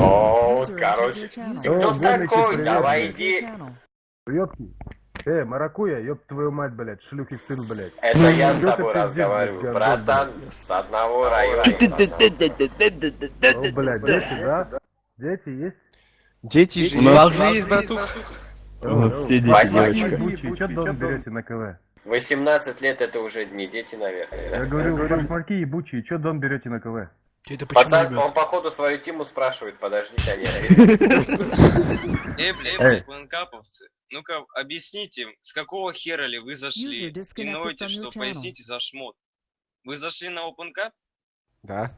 О, короче. Ты кто такой? Давай иди. Ёпки. Э, маракуя, ёб твою мать, блядь, шлюхи сын, блядь. Это я с Что тобой разговариваю, братан, с одного района. О, блядь, дети, да? Дети есть? Дети же У нас- должны есть, братух. У нас все дети, девочка. На КВ? 18 лет это уже не дети, Я наверное. говорю, башмаки ебучие, чё дом берете на КВ? Это почему, Пацан, ребят? он походу свою тиму спрашивает, подождите, они Эй, блядь, Эй. бланкаповцы, ну-ка объясните, с какого хера ли вы зашли? И ноете, что поясните за шмот. Вы зашли на OpenCap? Да.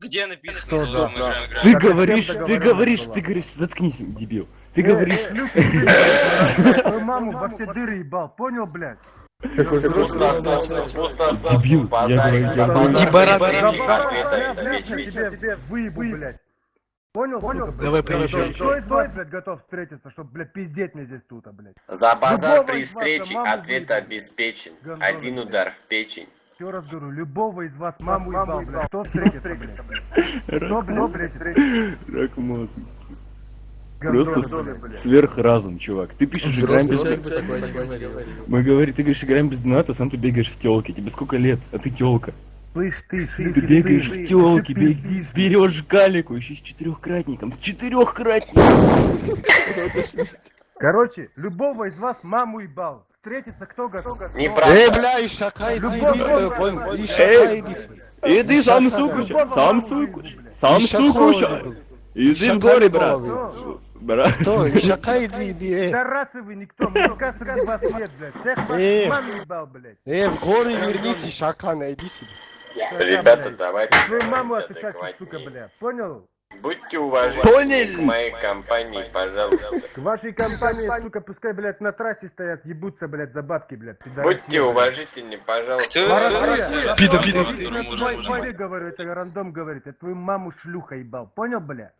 Где написано, Что, мы да. играем? Ты говоришь, ты говоришь, ты говоришь, заткнись, дебил. Ты говоришь, Твою маму во все дыры ебал, понял, блядь? Пустословно, пустословно, Дебил, я говорю, за я базар говорю. Обеспечивать. тебе выебу, блядь. Понял, понял? Давай, приезжай. Из вас, блядь, готов встретиться, чтоб, блядь, пиздеть мне здесь тут, а, блядь? За базар Любого при встрече ответ обеспечен. Один блядь. удар в печень. Еще раз говорю, любого из вас маму ебал, блядь. Кто встретится, блядь? Кто, блядь, встретится? рак мозга. Просто сверхразум, чувак. Ты пишешь, играем без... не говорил. Мы говорим, ты говоришь, играем без доната, сам ты бегаешь в телке. Тебе сколько лет? А ты телка. Слышь, ты, Ты шлюхи бегаешь в телке, ты берешь галику, еще с четырехкратником. С четырехкратником! Короче, любого из вас маму ебал. Встретиться кто готов? Эй, Неправда. бля, и шака, иди, ты сам сукуч, сам сукуч, сам сукуч. Иди в горе, брат. Кто? И шака, иди, иди, э. Да расы вы никто, мужика среди вас нет, блядь. Всех вас Э. маму ебал, блядь. Э, в горы вернись, и шака, найди себе. Ребята, давайте Твою маму отвечать, сука, адекватнее. бля. Понял? Будьте уважительны к моей компании, пожалуйста. К вашей компании, сука, пускай, блядь, на трассе стоят, ебутся, блядь, за бабки, блядь. пидорасы. Будьте уважительны, пожалуйста. Кто? Маракуя, Пида, я говорю, это рандом говорит, я твою маму шлюха ебал, понял, бля?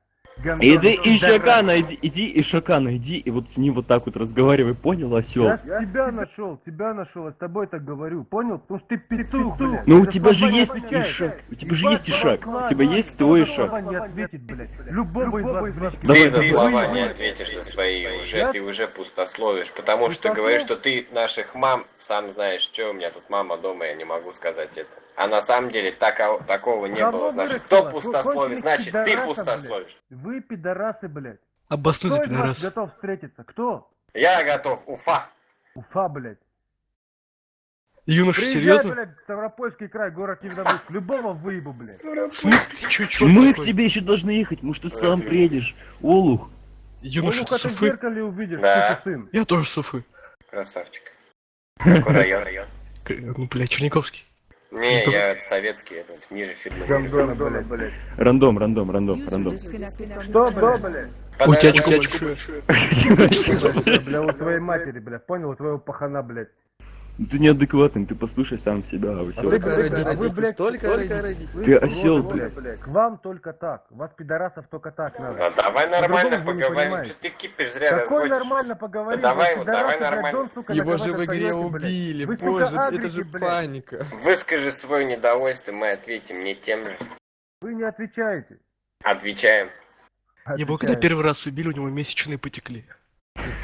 Гандон, Иди. Ишака найди, иди Ишака найди, и вот с ним вот так вот разговаривай, понял, осел? Я тебя нашел, тебя нашел, я с тобой так говорю, понял? Потому что ты петух, блядь. Ну у тебя же есть отвечаешь. Ишак, у тебя же есть Ишак, слова, у тебя есть твой Ишак. слова не ответит, блядь. Любого из вас Ты за слова не ответишь за свои уже, ты уже пустословишь, потому что говоришь, что ты наших мам, сам знаешь, что у меня тут мама дома, я не могу сказать это. А на самом деле тако- такого не было, значит, кто пустословит, значит, ты пустословишь. Вы пидорасы, блядь. Обоснуй за пидорас. готов встретиться? Кто? Я готов, Уфа. Уфа, блядь. Юноша, Приезжай, серьезно? блядь, Ставропольский край, город Невдомыск. Любого выебу, блядь. Смысле? Чё, чё Мы к такое? тебе еще должны ехать, может ты сам приедешь, Олух. Юноша, Ну, ты ты в зеркале увидишь, Да. сука, сын. Я тоже суфы. Красавчик. Какой район? район? К- Ну, блядь, Черниковский. Не, я это советский, это ниже фирмы. Гандона, блядь, блядь. Рандом, рандом, рандом, рандом. Что, блядь? У тебя Подожди. очко большое. Бля, у твоей матери, бля, понял, у твоего пахана, блядь. Ты неадекватный, ты послушай сам себя, А вы, ради а вы, блядь, только ради вы Ты осел, блядь. К вам только так. Вас, пидорасов, только так надо. Да давай нормально поговорим, что ты кипишь зря Какой разводишь. нормально поговорить? Да давай вот, давай блядь, нормально. Его же в игре убили, боже, это же блядь. паника. Выскажи свое недовольство, мы ответим не тем же. Вы не отвечаете. Отвечаем. Его когда первый раз убили, у него месячные потекли.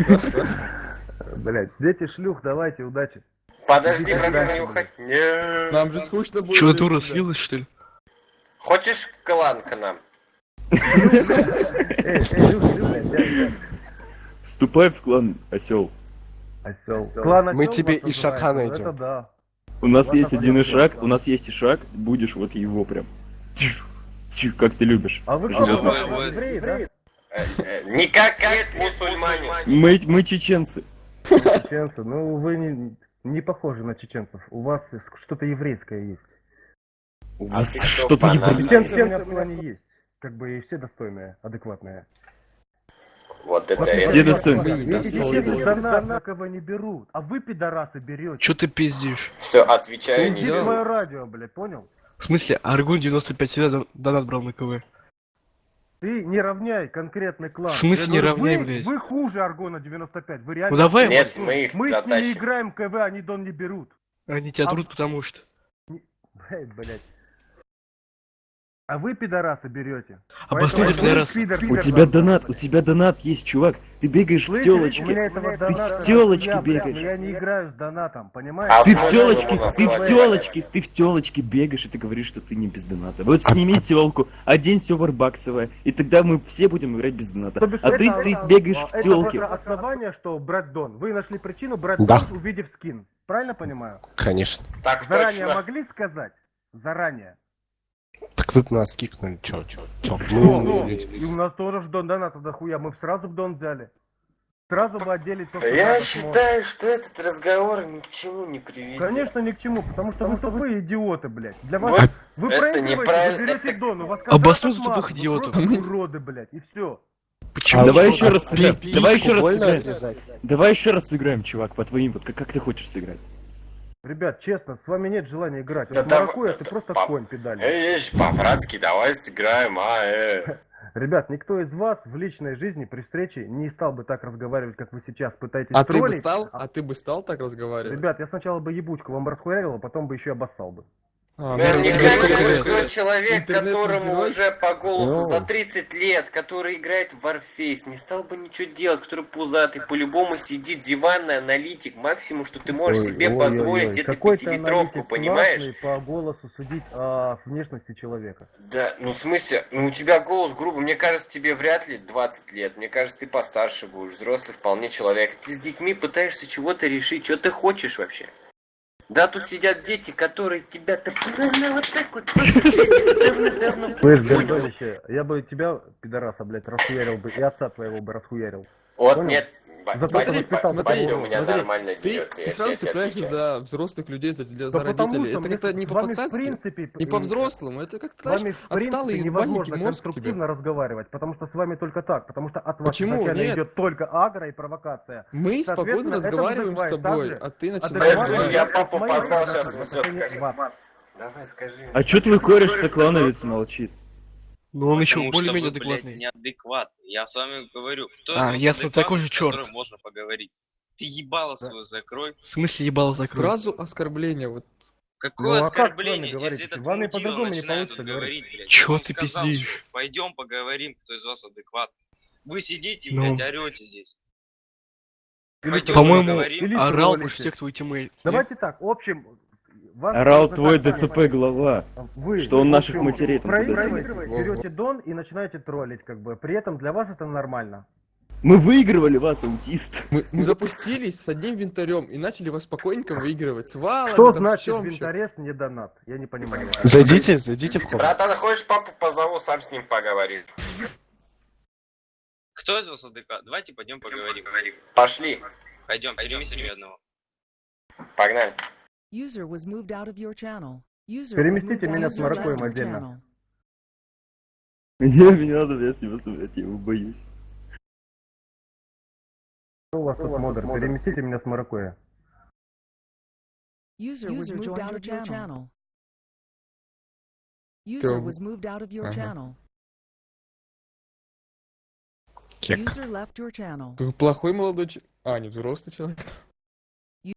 Блядь, дети шлюх, давайте, удачи. Подожди, братан, не уходи. Не. Нам же скучно будет. Без дура, слилась, что ли? Хочешь клан к нам? Вступай в клан, осел. Осёл. Клан Мы тебе Ишака называется, найдем. У нас есть один. Ишак, у нас есть Ишак, будешь вот его прям. Как ты любишь. А вы? Э, э, Никак нет, мусульмане. Мы, мы чеченцы. Чеченцы. Ну, вы не, не похожи на чеченцев. У вас что-то еврейское есть. У А что-то. Чеченцы у меня в плане есть. Как бы и все достойные, адекватные. Вот это Вот Все достойные. чеченцы донат на кого не берут. А вы, пидорасы, берете. Чё ты пиздишь? Все, отвечаю не свое радио, блядь, понял? В смысле, Аргун 95 всегда дон- донат брал на КВ. Ты не равняй конкретный клан. В смысле не говорю, равняй, вы, блядь? Вы хуже Аргона 95. Вы реально... Ну давай, Нет, вот, мы их Мы с ними затащим. играем КВ, они дон не берут. они тебя а- трут, потому что. Блядь, блядь. А вы, пидорасы, берете. Для вы, раз. пидор, У пидор, тебя пидор, донат, блядь. у тебя донат есть, чувак. Ты бегаешь в Слышите, у меня телочке. Ты в телочке бегаешь. Я не играю с донатом, А понимаете? Ты в телочке, ты в телочке, ты в телочке бегаешь, и ты говоришь, что ты не без доната. Вот сними телку, одень все варбаксовое, и тогда мы все будем играть без доната. А ты, это- ты это- бегаешь в это телке. просто основание, что брать Дон. Вы нашли причину брать Да. Дон, увидев скин. Правильно понимаю? Конечно. Так Заранее могли сказать? Заранее. Б нас кикнули, чё, чё, чё, мы Ну, умные ну, люди. и у нас тоже в Дон донатов дохуя. Мы сразу в Дон взяли. Сразу бы отделить то, что Я считаю, что этот разговор ни к чему не приведет. Конечно, ни к чему, потому что вы тупые идиоты, блядь. Для Вот вас... Вы это проигрываете, неправильно, вы берете это- Дон, у вас Обоснуйте тупых идиотов. Вы уроды, блядь, и все. Почему? А Давай еще раз сыграем. Давай еще раз сыграем. Давай еще раз сыграем, чувак, по твоим, вот как, как ты хочешь сыграть. Ребят, честно, с вами нет желания играть. Да Вот Маракуя, ты просто пап. конь педали. Эй, эй, по-братски, давай сыграем, а, э. Ребят, никто из вас в личной жизни при встрече не стал бы так разговаривать, как вы сейчас пытаетесь А ты бы троллить. стал? А- А ты бы стал так разговаривать? Ребят, я сначала бы ебучку вам расхуярил, а потом бы еще и обоссал бы. А, ну, Наверняка никакой человек, которому уже по голосу Ну. за 30 лет, который играет в Warface, не стал бы ничего делать, который пузатый, по-любому сидит диванный аналитик, максимум, что ты можешь Ой, себе ой, позволить, ой, ой. это пятилитровку, понимаешь? по голосу судить о внешности человека. Да, ну в смысле, ну у тебя голос грубо, мне кажется, тебе вряд ли 20 лет, мне кажется, ты постарше будешь, взрослый вполне человек. Ты с детьми пытаешься чего-то решить, что ты хочешь вообще? Да, тут сидят дети, которые тебя-то вот так вот давно-давно Слышь, я бы тебя, пидораса, блядь, расхуярил бы, и отца твоего бы расхуярил. Вот нет, ба- Смотри, у меня смотри, нормально ты, дерется, ты сразу тебе цепляешься за взрослых людей, за, для, Да за потому родителей. Это как-то не по-пацански, не по-взрослому. Это как-то, знаешь, ебальники невозможно конструктивно разговаривать, потому что с вами только так, потому что от вас Почему? идет только агро и провокация. Мы спокойно разговариваем с тобой, а ты Да, начинаешь... я папу к сейчас скажу. вам. Давай скажи. А чё твой кореш Соклановец молчит? Ну он еще более-менее блядь, адекватный. неадекватный. Я с вами говорю, кто А, из вас ясно, такой же которым можно поговорить. Ты ебало свое закрой. В смысле ебало закрой? Сразу оскорбление. Вот. Какое Ну, а как оскорбление, если этот мудила по-другому не получится говорить. блядь. Чё ты сказал, пиздишь? Пойдем поговорим, кто из вас адекватный. Вы сидите, Ну. блядь, орете здесь. По-моему, орал больше всех твой тиммейт. Давайте так, в общем... Орал твой ДЦП глава. Вы, Что он наших матерей там берете дон и начинаете троллить, как бы. При этом для вас это нормально. Мы выигрывали вас, аутист. Мы, мы запустились с одним винтарем и начали вас спокойненько выигрывать. С валами, Что там, значит с чем винторез не донат? Я не понимаю. Зайдите, зайдите в комнату. Братан, хочешь папу позову, сам с ним поговорю. Кто из вас адекватный? Давайте пойдем поговорим. Пошли, Пойдем, переместим одного. погнали. User was moved out of your channel. User was Переместите moved меня out с of your Маракоем channel. отдельно. Не, мне надо, я с него смотреть, я его боюсь. Что у вас тут модер? Переместите меня с Маракоя. User was moved out of your channel. User was moved out of your channel. Кек. User left your channel. Какой плохой молодой человек. А, не взрослый человек.